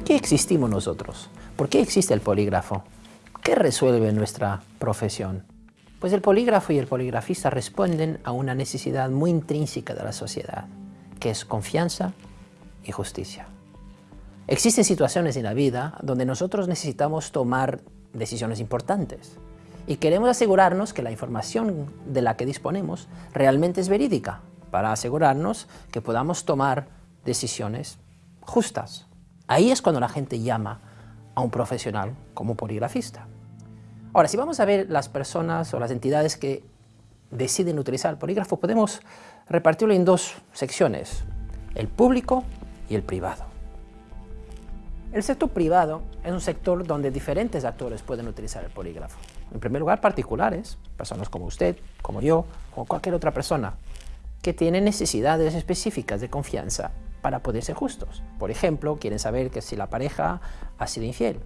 qué existimos nosotros? ¿Por qué existe el polígrafo? ¿Qué resuelve nuestra profesión? Pues el polígrafo y el poligrafista responden a una necesidad muy intrínseca de la sociedad, que es confianza y justicia. Existen situaciones en la vida donde nosotros necesitamos tomar decisiones importantes y queremos asegurarnos que la información de la que disponemos realmente es verídica para asegurarnos que podamos tomar decisiones justas. Ahí es cuando la gente llama a un profesional como poligrafista. Ahora, si vamos a ver las personas o las entidades que deciden utilizar el polígrafo, podemos repartirlo en dos secciones, el público y el privado. El sector privado es un sector donde diferentes actores pueden utilizar el polígrafo. En primer lugar, particulares, personas como usted, como yo, o cualquier otra persona, que tienen necesidades específicas de confianza para poder ser justos. Por ejemplo, quieren saber que si la pareja ha sido infiel.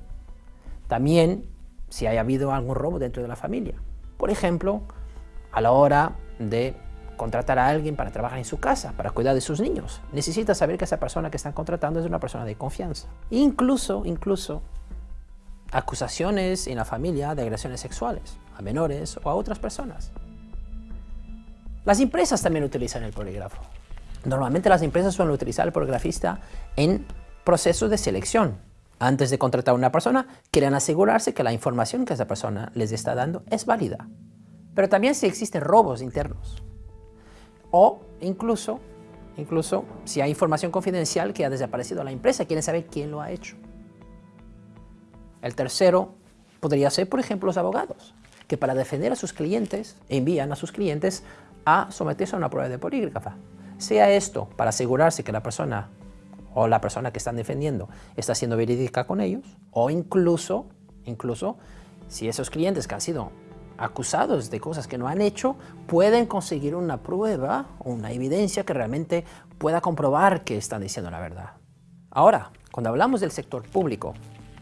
También si haya habido algún robo dentro de la familia. Por ejemplo, a la hora de contratar a alguien para trabajar en su casa, para cuidar de sus niños. Necesita saber que esa persona que están contratando es una persona de confianza. Incluso, incluso, acusaciones en la familia de agresiones sexuales a menores o a otras personas. Las empresas también utilizan el polígrafo. Normalmente las empresas suelen utilizar el poligrafista en procesos de selección. Antes de contratar a una persona, quieren asegurarse que la información que esa persona les está dando es válida. Pero también si existen robos internos, o incluso, incluso si hay información confidencial que ha desaparecido a la empresa, quieren saber quién lo ha hecho. El tercero podría ser, por ejemplo, los abogados, que para defender a sus clientes envían a sus clientes a someterse a una prueba de polígrafa. Sea esto para asegurarse que la persona o la persona que están defendiendo está siendo verídica con ellos, o incluso, incluso si esos clientes que han sido acusados de cosas que no han hecho pueden conseguir una prueba o una evidencia que realmente pueda comprobar que están diciendo la verdad. Ahora, cuando hablamos del sector público,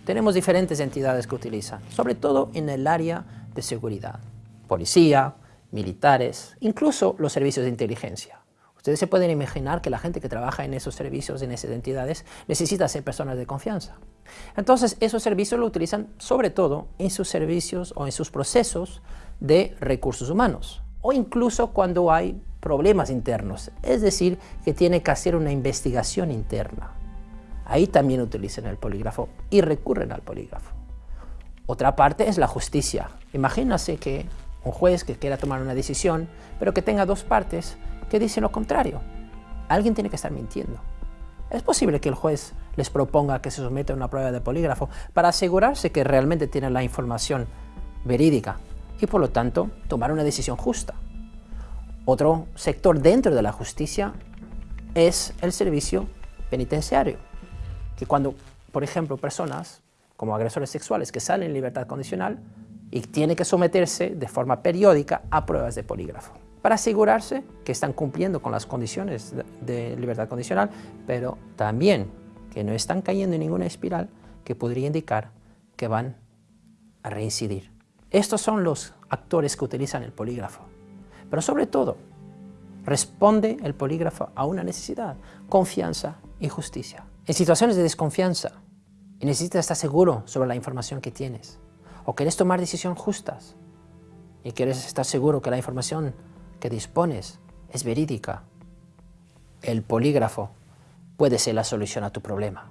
tenemos diferentes entidades que utilizan, sobre todo en el área de seguridad. Policía, militares, incluso los servicios de inteligencia. Ustedes se pueden imaginar que la gente que trabaja en esos servicios, en esas entidades, necesita ser personas de confianza. Entonces, esos servicios lo utilizan sobre todo en sus servicios o en sus procesos de recursos humanos, o incluso cuando hay problemas internos, es decir, que tiene que hacer una investigación interna. Ahí también utilizan el polígrafo y recurren al polígrafo. Otra parte es la justicia. Imagínense que un juez que quiera tomar una decisión, pero que tenga dos partes, que dicen lo contrario. Alguien tiene que estar mintiendo. Es posible que el juez les proponga que se someta a una prueba de polígrafo para asegurarse que realmente tienen la información verídica y por lo tanto tomar una decisión justa. Otro sector dentro de la justicia es el servicio penitenciario, que cuando, por ejemplo, personas como agresores sexuales que salen en libertad condicional y tienen que someterse de forma periódica a pruebas de polígrafo para asegurarse que están cumpliendo con las condiciones de libertad condicional, pero también que no están cayendo en ninguna espiral que podría indicar que van a reincidir. Estos son los actores que utilizan el polígrafo. Pero sobre todo, responde el polígrafo a una necesidad, confianza y justicia. En situaciones de desconfianza, y necesitas estar seguro sobre la información que tienes, o quieres tomar decisiones justas, y quieres estar seguro que la información que dispones es verídica, el polígrafo puede ser la solución a tu problema.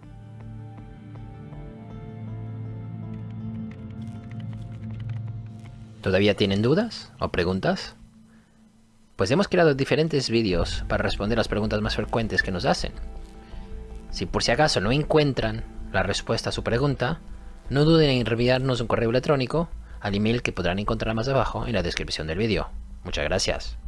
¿Todavía tienen dudas o preguntas? Pues hemos creado diferentes vídeos para responder las preguntas más frecuentes que nos hacen. Si por si acaso no encuentran la respuesta a su pregunta, no duden en enviarnos un correo electrónico al email que podrán encontrar más abajo en la descripción del vídeo. Muchas gracias.